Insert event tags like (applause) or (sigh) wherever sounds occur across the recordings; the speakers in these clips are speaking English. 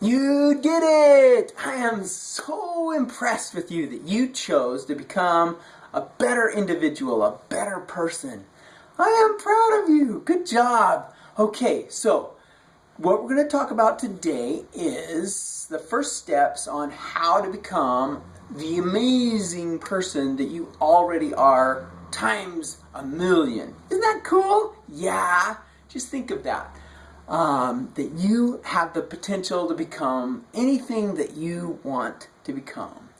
You did it! I am so impressed with you that you chose to become a better individual, a better person. I am proud of you. Good job. Okay, so what we're going to talk about today is the first steps on how to become the amazing person that you already are times a million. Isn't that cool? Yeah. Just think of that um, that you have the potential to become anything that you want to become.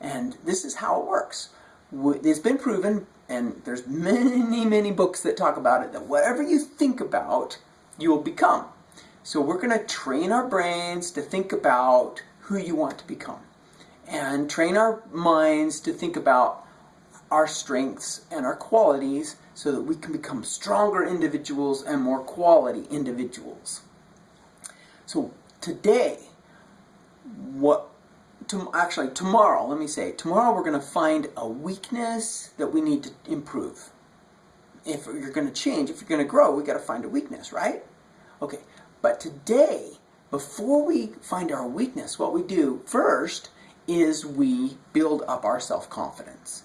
And this is how it works. It's been proven, and there's many, many books that talk about it, that whatever you think about, you will become. So we're going to train our brains to think about who you want to become. And train our minds to think about our strengths and our qualities so that we can become stronger individuals and more quality individuals. So today, what to, actually tomorrow, let me say, tomorrow we're going to find a weakness that we need to improve. If you're going to change, if you're going to grow, we got to find a weakness, right? Okay, but today, before we find our weakness, what we do first is we build up our self-confidence.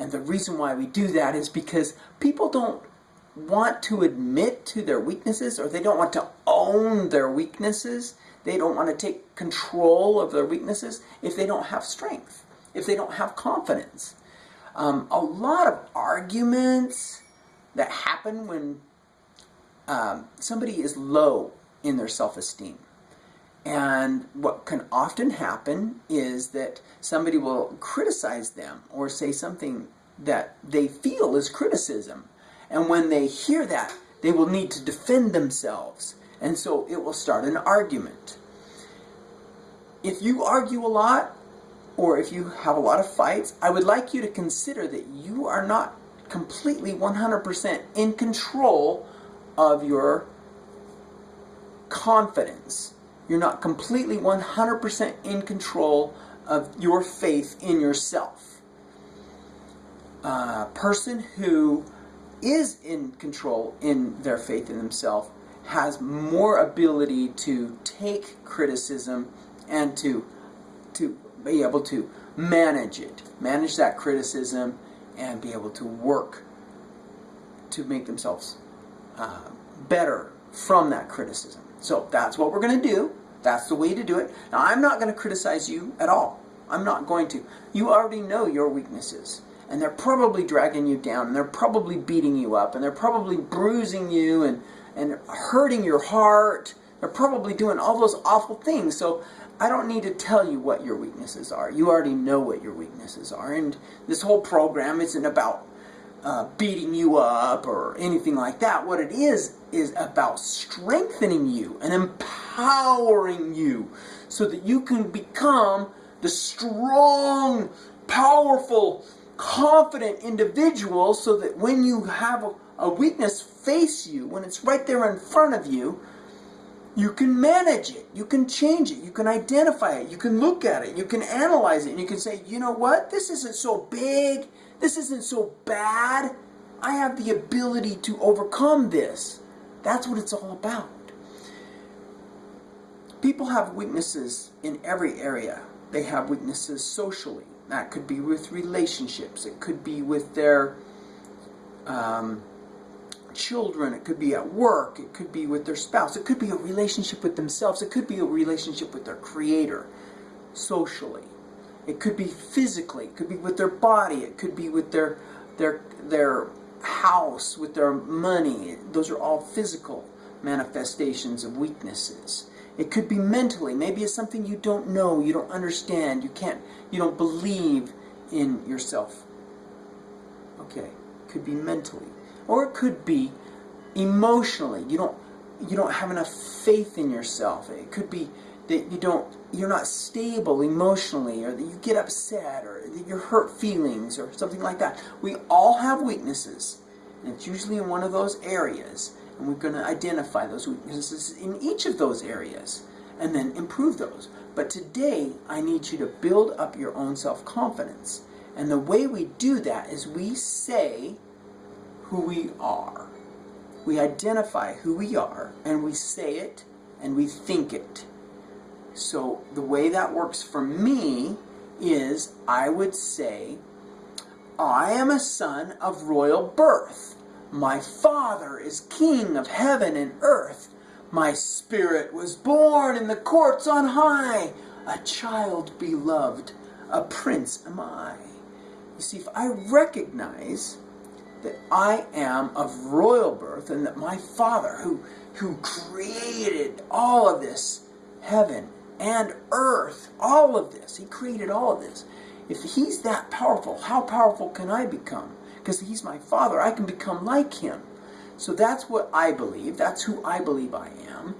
And the reason why we do that is because people don't want to admit to their weaknesses or they don't want to own their weaknesses. They don't want to take control of their weaknesses if they don't have strength, if they don't have confidence. Um, a lot of arguments that happen when um, somebody is low in their self-esteem. And what can often happen is that somebody will criticize them or say something that they feel is criticism. And when they hear that, they will need to defend themselves. And so it will start an argument. If you argue a lot, or if you have a lot of fights, I would like you to consider that you are not completely 100% in control of your confidence you're not completely 100% in control of your faith in yourself. A person who is in control in their faith in themselves has more ability to take criticism and to to be able to manage it, manage that criticism, and be able to work to make themselves uh, better from that criticism. So that's what we're going to do. That's the way to do it. Now, I'm not going to criticize you at all. I'm not going to. You already know your weaknesses. And they're probably dragging you down. And they're probably beating you up. And they're probably bruising you and, and hurting your heart. They're probably doing all those awful things. So I don't need to tell you what your weaknesses are. You already know what your weaknesses are. And this whole program isn't about uh, beating you up or anything like that. What it is, is about strengthening you and empowering you so that you can become the strong, powerful, confident individual so that when you have a, a weakness face you, when it's right there in front of you, you can manage it, you can change it, you can identify it, you can look at it, you can analyze it, and you can say, you know what, this isn't so big, this isn't so bad. I have the ability to overcome this. That's what it's all about. People have weaknesses in every area. They have weaknesses socially. That could be with relationships. It could be with their um, children. It could be at work. It could be with their spouse. It could be a relationship with themselves. It could be a relationship with their creator socially. It could be physically, it could be with their body, it could be with their their their house, with their money. Those are all physical manifestations of weaknesses. It could be mentally. Maybe it's something you don't know, you don't understand, you can't you don't believe in yourself. Okay, could be mentally. Or it could be emotionally. You don't you don't have enough faith in yourself. It could be that you don't you're not stable emotionally or that you get upset or that you hurt feelings or something like that. We all have weaknesses and it's usually in one of those areas and we're going to identify those weaknesses in each of those areas and then improve those. But today I need you to build up your own self-confidence and the way we do that is we say who we are. We identify who we are and we say it and we think it. So the way that works for me is I would say, I am a son of royal birth. My father is king of heaven and earth. My spirit was born in the courts on high. A child beloved, a prince am I. You see, if I recognize that I am of royal birth and that my father, who, who created all of this, heaven and earth, all of this, he created all of this. If he's that powerful, how powerful can I become? Because he's my father, I can become like him. So that's what I believe. That's who I believe I am.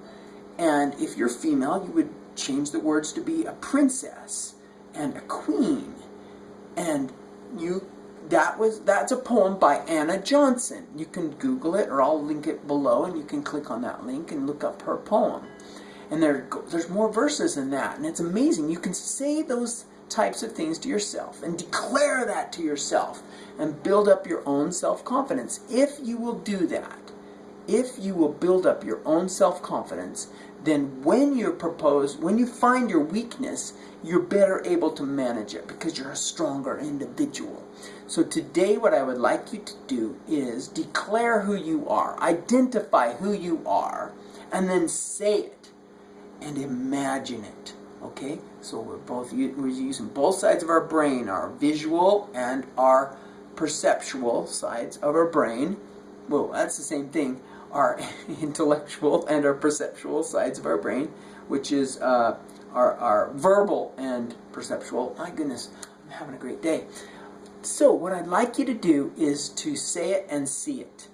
And if you're female, you would change the words to be a princess and a queen. And you that was that's a poem by Anna Johnson. You can Google it or I'll link it below and you can click on that link and look up her poem. And there, there's more verses than that. And it's amazing. You can say those types of things to yourself and declare that to yourself and build up your own self-confidence. If you will do that, if you will build up your own self-confidence, then when you're proposed, when you find your weakness, you're better able to manage it because you're a stronger individual. So today what I would like you to do is declare who you are, identify who you are, and then say it and imagine it. Okay, so we're both we're using both sides of our brain, our visual and our perceptual sides of our brain. Well, that's the same thing. Our (laughs) intellectual and our perceptual sides of our brain, which is uh, our, our verbal and perceptual. My goodness, I'm having a great day. So what I'd like you to do is to say it and see it.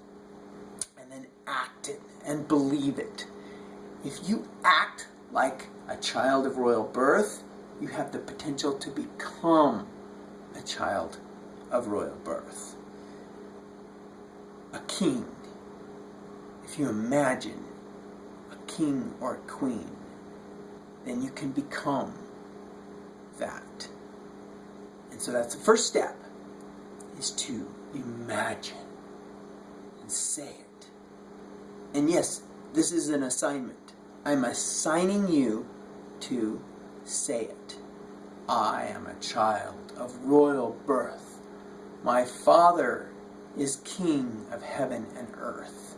And then act it and believe it. If you act like a child of royal birth, you have the potential to become a child of royal birth. A king. If you imagine a king or a queen, then you can become that. And so that's the first step, is to imagine and say it. And yes, this is an assignment. I'm assigning you to say it. I am a child of royal birth. My Father is King of heaven and earth.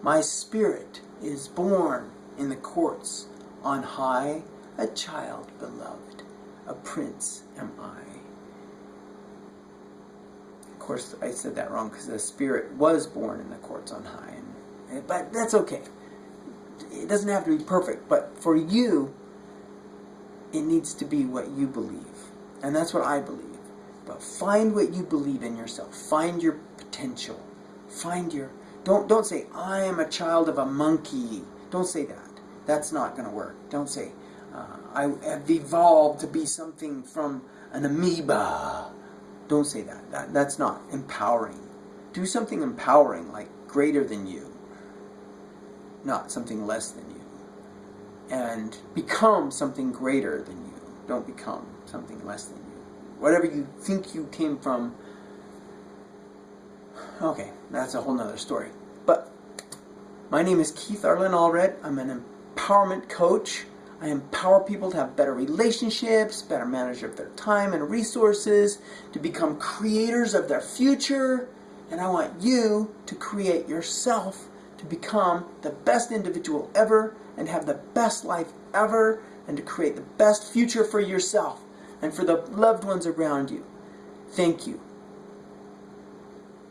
My spirit is born in the courts on high, a child beloved, a prince am I. Of course, I said that wrong because the spirit was born in the courts on high, and, but that's okay it doesn't have to be perfect, but for you, it needs to be what you believe. And that's what I believe. But find what you believe in yourself. Find your potential. Find your don't don't say I am a child of a monkey. Don't say that. That's not going to work. Don't say uh, I have evolved to be something from an amoeba. Don't say that. that. That's not empowering. Do something empowering, like greater than you not something less than you. And become something greater than you. Don't become something less than you. Whatever you think you came from, okay, that's a whole nother story. But my name is Keith Arlen Allred. I'm an empowerment coach. I empower people to have better relationships, better manage of their time and resources, to become creators of their future, and I want you to create yourself to become the best individual ever and have the best life ever and to create the best future for yourself and for the loved ones around you. Thank you.